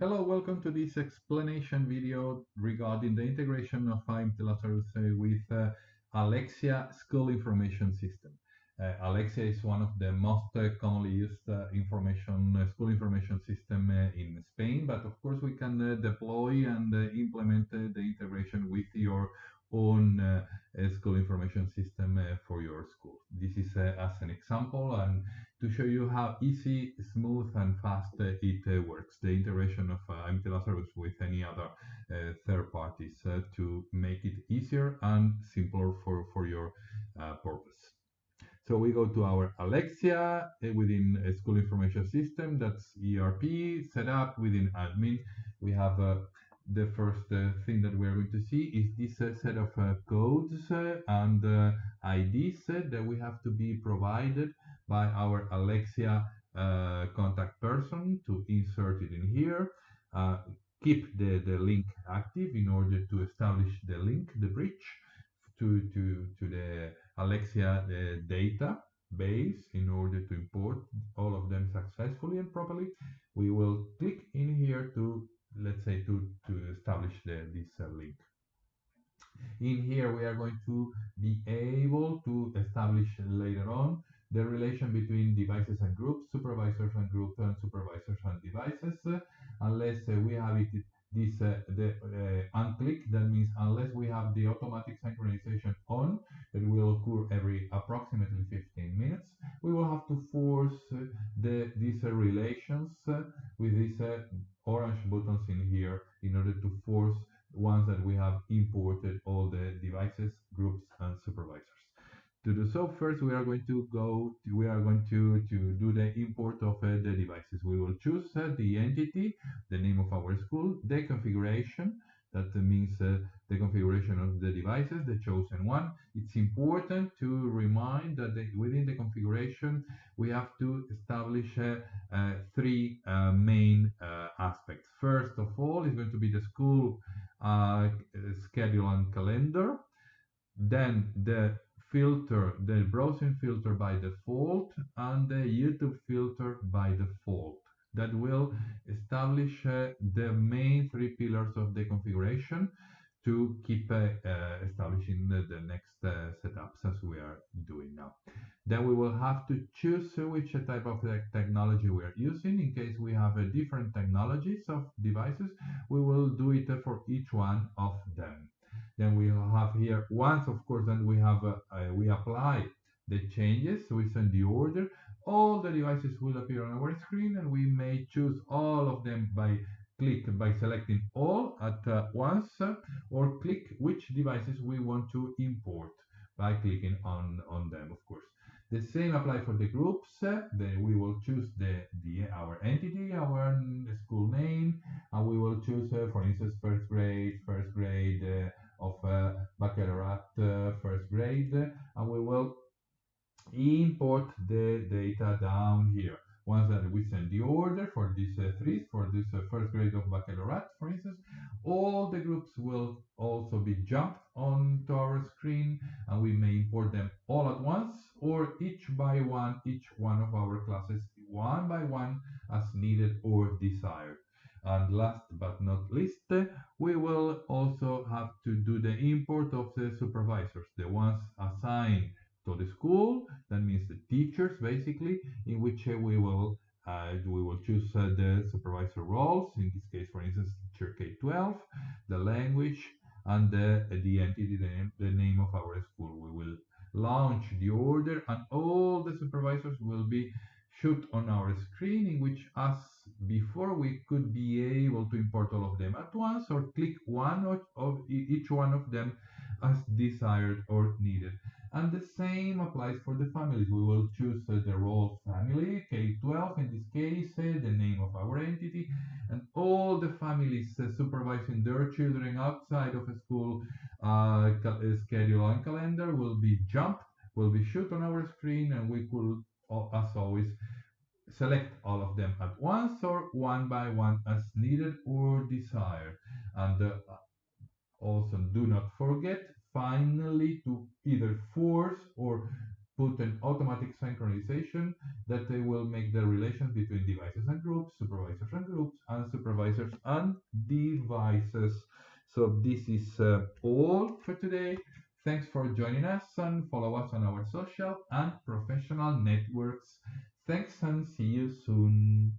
Hello, welcome to this explanation video regarding the integration of IMT Lazarus with uh, Alexia School Information System. Uh, Alexia is one of the most uh, commonly used uh, information uh, school information system uh, in Spain, but of course we can deploy and implement the integration with your own uh, school information system uh, for your school. This is uh, as an example and to show you how easy, smooth and fast it works. The integration of uh, Lazarus with any other third parties to make it easier and simpler for, for your purpose. So we go to our Alexia within a school information system. That's ERP set up within admin. We have a the first uh, thing that we're going to see is this uh, set of uh, codes uh, and uh, IDs that we have to be provided by our Alexia uh, contact person to insert it in here. keep the, the link active in order to establish the link, the bridge to, to, to the Alexia database in order to import all of them successfully and properly. We will click in here to let's say to establish the, this uh, link. In here we are going to be able to establish later on the relation between devices and groups supervisors and groups and supervisors and devices. Uh, unless uh, we have it this uh, the uh, unclick that means unless we have the automatic synchronization on it will occur every approximately 15 minutes we will have to force uh, the these relations with these orange buttons in here in order to force once that we have imported all the devices, groups, and supervisors. To do so, first we are going to go, to, we are going to, to do the import of uh, the devices. We will choose uh, the entity, the name of our school, the configuration, that means uh, the configuration of the devices, the chosen one. It's important to remind that the, within the configuration, we have to establish uh, uh, three uh, main aspects. First of all, is going to be the school schedule and calendar. Then the filter, the browsing filter by default, and the YouTube filter by default that will establish uh, the main three pillars of the configuration to keep uh, uh, establishing the, next uh, setups as we are doing now. Then we will have to choose which type of technology we are using. In case we have different technologies of devices, we will do it for each one of them. Then we will have here once, of course, then we have we apply the changes. We send the order all the devices will appear on our screen and we may choose all of them by click by selecting all at uh, once uh, or click which devices we want to import by clicking on on them of course the same apply for the groups uh, we will choose the the our entity our school name and we will choose uh, for instance first grade first grade uh, of uh, baccalaureate first grade and we will import the data down here. Once that we send the order for these uh, three, for this uh, first grade of baccalaureate, for instance, all the groups will also be jumped onto our screen and we may import them all at once or each by one, each one of our classes one by one as needed or desired. And last but not least, we will also have to do the import of the supervisors, the ones assigned to the school. That means the teachers, basically, in which uh, we will uh, we will choose uh, the supervisor roles. In this case, for instance, teacher K-12, the language, and the, the entity, the name, the name of our school. We will launch the order, and all the supervisors will be shoot on our screen in which as before we could be able to import all of them at once or click one of, of each one of them as desired or needed. And the same applies for the families. We will choose uh, the role family, K12 in this case, uh, the name of our entity, and all the families uh, supervising their children outside of a school schedule and calendar will be jumped, will be shoot on our screen, and we could, as always, select all of them at once or one by one as needed or desired. And uh, also do not forget finally to either force or put an automatic synchronization that they will make the relation between devices and groups, supervisors and groups, and supervisors and devices. So this is uh, all for today. Thanks for joining us and follow us on our social and professional networks. Thanks and see you soon.